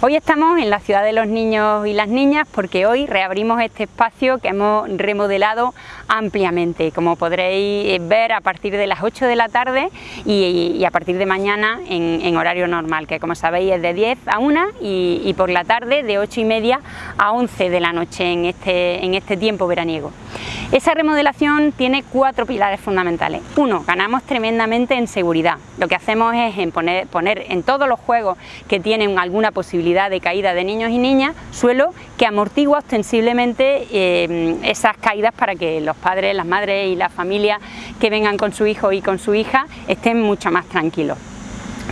Hoy estamos en la ciudad de los niños y las niñas porque hoy reabrimos este espacio que hemos remodelado ampliamente, como podréis ver a partir de las 8 de la tarde y, a partir de mañana en, horario normal, que como sabéis es de 10 a 1 y, por la tarde de 8 y media a 11 de la noche en este, en este tiempo veraniego. Esa remodelación tiene cuatro pilares fundamentales. Uno, ganamos tremendamente en seguridad. Lo que hacemos es en poner, poner en todos los juegos que tienen alguna posibilidad de caída de niños y niñas, suelo que amortigua ostensiblemente eh, esas caídas para que los padres, las madres y las familias que vengan con su hijo y con su hija estén mucho más tranquilos.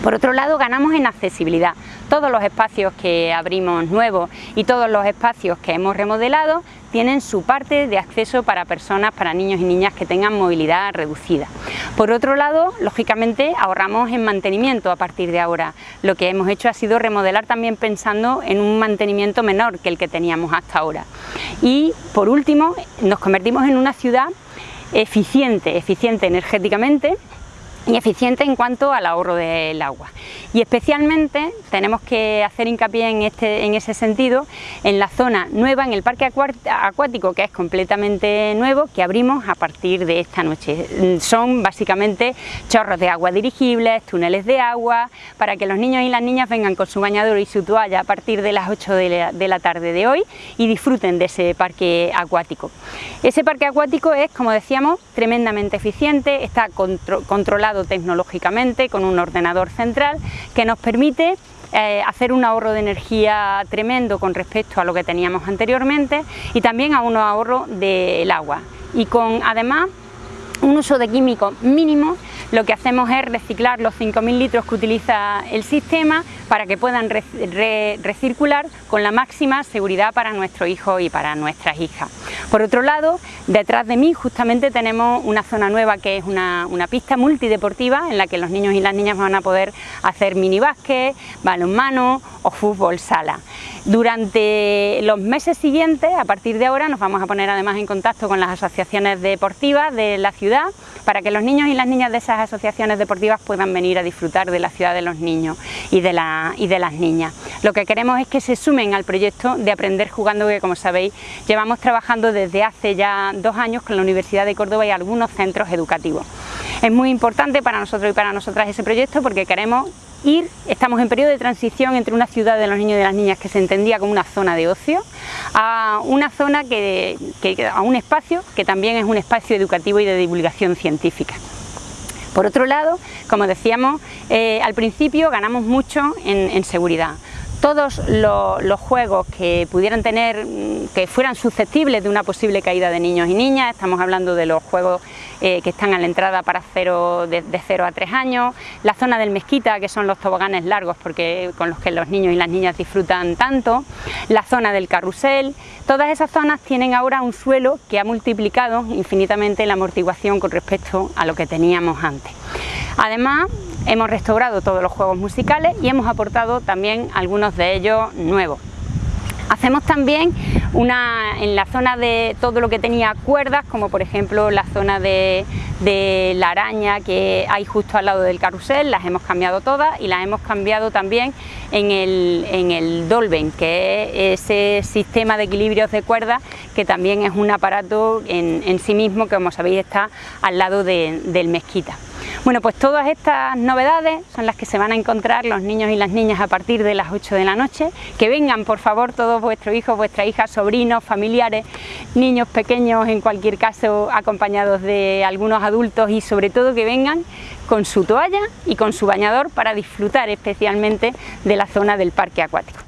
Por otro lado, ganamos en accesibilidad. Todos los espacios que abrimos nuevos y todos los espacios que hemos remodelado tienen su parte de acceso para personas, para niños y niñas que tengan movilidad reducida. Por otro lado, lógicamente ahorramos en mantenimiento a partir de ahora. Lo que hemos hecho ha sido remodelar también pensando en un mantenimiento menor que el que teníamos hasta ahora. Y por último, nos convertimos en una ciudad eficiente, eficiente energéticamente y eficiente en cuanto al ahorro del agua. Y especialmente tenemos que hacer hincapié en, este, en ese sentido en la zona nueva, en el parque acuático que es completamente nuevo, que abrimos a partir de esta noche. Son básicamente chorros de agua dirigibles, túneles de agua, para que los niños y las niñas vengan con su bañador y su toalla a partir de las 8 de la, tarde de hoy y disfruten de ese parque acuático. Ese parque acuático es, como decíamos, tremendamente eficiente, está controlado tecnológicamente con un ordenador central que nos permite eh, hacer un ahorro de energía tremendo con respecto a lo que teníamos anteriormente y también a un ahorro del agua. Y con además un uso de químicos mínimo lo que hacemos es reciclar los 5.000 litros que utiliza el sistema para que puedan recircular con la máxima seguridad para nuestros hijos y para nuestras hijas. Por otro lado, detrás de mí justamente tenemos una zona nueva que es una, pista multideportiva en la que los niños y las niñas van a poder hacer mini básquet, balonmano o fútbol sala. Durante los meses siguientes, a partir de ahora, nos vamos a poner además en contacto con las asociaciones deportivas de la ciudad para que los niños y las niñas de esas asociaciones deportivas puedan venir a disfrutar de la ciudad de los niños y de, y de las niñas. Lo que queremos es que se sumen al proyecto de Aprender Jugando, que como sabéis llevamos trabajando desde hace ya dos años con la Universidad de Córdoba y algunos centros educativos. Es muy importante para nosotros y para nosotras ese proyecto porque queremos ir, estamos en periodo de transición entre una ciudad de los niños y de las niñas que se entendía como una zona de ocio, a una zona que, a un espacio que también es un espacio educativo y de divulgación científica. Por otro lado, como decíamos eh, al principio, ganamos mucho en seguridad todos los, juegos que pudieran tener, mm, que fueran susceptibles de una posible caída de niños y niñas, estamos hablando de los juegos eh, que están a la entrada para cero, de, 0 a 3 años, la zona del mezquita, que son los toboganes largos porque, con los que los niños y las niñas disfrutan tanto, la zona del carrusel, todas esas zonas tienen ahora un suelo que ha multiplicado infinitamente la amortiguación con respecto a lo que teníamos antes. Además, hemos restaurado todos los juegos musicales y hemos aportado también algunos de ellos nuevos. Hacemos también una, en la zona de todo lo que tenía cuerdas, como por ejemplo la zona de, la araña que hay justo al lado del carrusel, las hemos cambiado todas y las hemos cambiado también en el, Dolben, que es ese sistema de equilibrios de cuerdas que también es un aparato en, sí mismo que como sabéis está al lado del mezquita. Bueno, pues todas estas novedades son las que se van a encontrar los niños y las niñas a partir de las 8 de la noche. Que vengan, por favor, todos vuestros hijos, vuestras hijas, sobrinos, familiares, niños pequeños, en cualquier caso, acompañados de algunos adultos y sobre todo que vengan con su toalla y con su bañador para disfrutar especialmente de la zona del parque acuático.